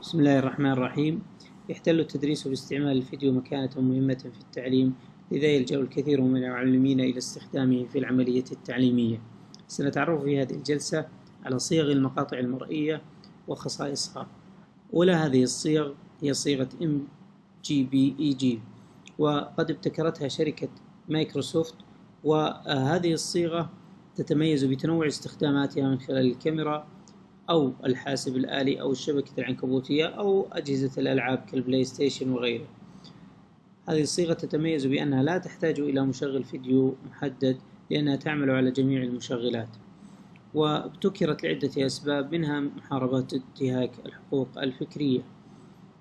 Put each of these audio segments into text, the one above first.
بسم الله الرحمن الرحيم. يحتل التدريس باستعمال الفيديو مكانة مهمة في التعليم لذا يلجأ الكثير من المعلمين إلى استخدامه في العملية التعليمية. سنتعرف في هذه الجلسة على صيغ المقاطع المرئية وخصائصها. أولى هذه الصيغ هي صيغة MGBEG وقد ابتكرتها شركة مايكروسوفت وهذه الصيغة تتميز بتنوع استخداماتها من خلال الكاميرا أو الحاسب الآلي أو الشبكة العنكبوتية أو أجهزة الألعاب كالبلاي ستيشن وغيره. هذه الصيغة تتميز بأنها لا تحتاج إلى مشغل فيديو محدد لأنها تعمل على جميع المشغلات وابتكرت لعدة أسباب منها محاربة انتهاك الحقوق الفكرية.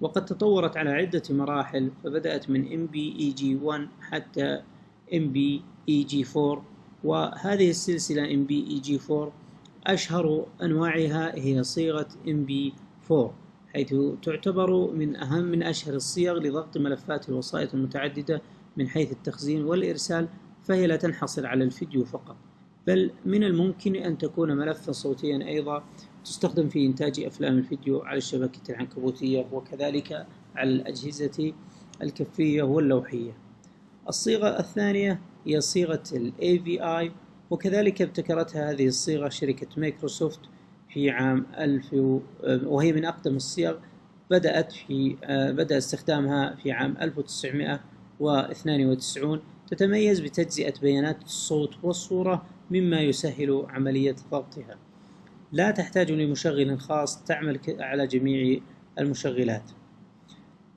وقد تطورت على عدة مراحل فبدأت من MPEG1 حتى MPEG4 وهذه السلسلة MBEG4 أشهر أنواعها هي صيغة MP4 حيث تعتبر من أهم من أشهر الصيغ لضغط ملفات الوسائط المتعددة من حيث التخزين والإرسال فهي لا تنحصر على الفيديو فقط. بل من الممكن أن تكون ملفا صوتيا أيضا تستخدم في إنتاج أفلام الفيديو على الشبكة العنكبوتية وكذلك على الأجهزة الكفية واللوحية. الصيغة الثانية هي صيغة AVI وكذلك ابتكرتها هذه الصيغة شركة مايكروسوفت في عام 1000 وهي من أقدم الصيغ بدأت في بدأ استخدامها في عام 1992 تتميز بتجزئة بيانات الصوت والصورة مما يسهل عملية ضبطها. لا تحتاج لمشغل خاص تعمل على جميع المشغلات.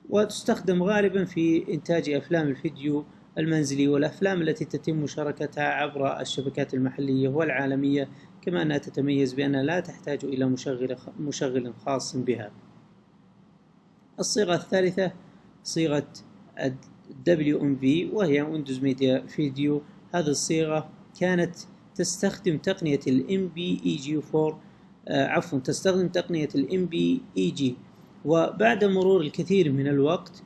وتستخدم غالبا في إنتاج أفلام الفيديو المنزلي والأفلام التي تتم مشاركتها عبر الشبكات المحلية والعالمية كما أنها تتميز بأنها لا تحتاج إلى مشغل, مشغل خاص بها. الصيغة الثالثة صيغة WMV وهي ويندوز ميديا فيديو هذه الصيغة كانت تستخدم تقنية ال MPEG4 آه عفوا تستخدم تقنية ال MPEG وبعد مرور الكثير من الوقت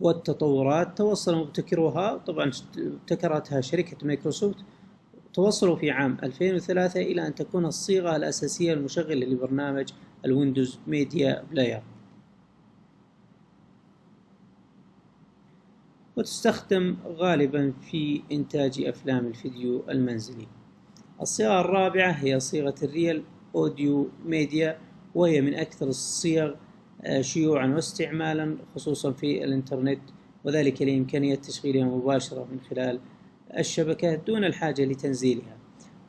والتطورات توصل مبتكروها طبعا ابتكرتها شركة مايكروسوفت توصلوا في عام 2003 إلى أن تكون الصيغة الأساسية المشغلة لبرنامج الويندوز ميديا بلاير. وتستخدم غالبا في إنتاج أفلام الفيديو المنزلي. الصيغة الرابعة هي صيغة الريال أوديو ميديا وهي من أكثر الصيغ شيوعا واستعمالا خصوصا في الإنترنت وذلك لإمكانية تشغيلها مباشرة من خلال الشبكة دون الحاجة لتنزيلها.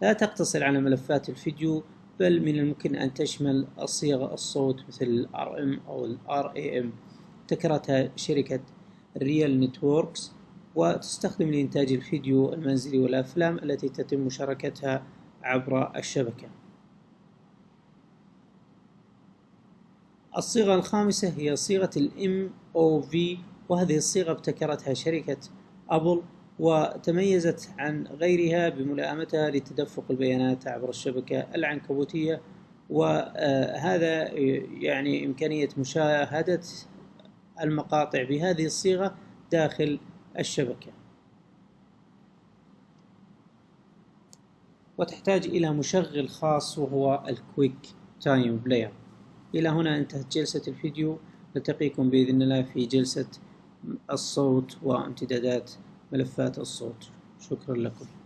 لا تقتصر على ملفات الفيديو بل من الممكن أن تشمل صيغ الصوت مثل ال RM أو ال RAM ابتكرتها شركة ريال نتوركس وتستخدم لإنتاج الفيديو المنزلي والأفلام التي تتم مشاركتها عبر الشبكة. الصيغة الخامسة هي صيغة ال MOV وهذه الصيغة ابتكرتها شركة أبل وتميزت عن غيرها بملائمتها لتدفق البيانات عبر الشبكة العنكبوتية وهذا يعني إمكانية مشاهدة المقاطع بهذه الصيغة داخل الشبكة. وتحتاج إلى مشغل خاص وهو الكويك تايم بلاير إلى هنا انتهت جلسة الفيديو. نلتقيكم بإذن الله في جلسة الصوت وامتدادات ملفات الصوت. شكرا لكم.